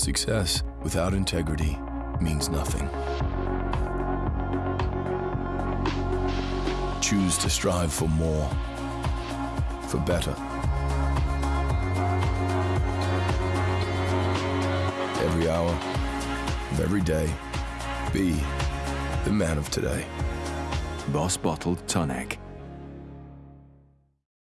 Success without integrity means nothing. Choose to strive for more, for better. Every hour of every day, be the man of today. Boss Bottled Tonic.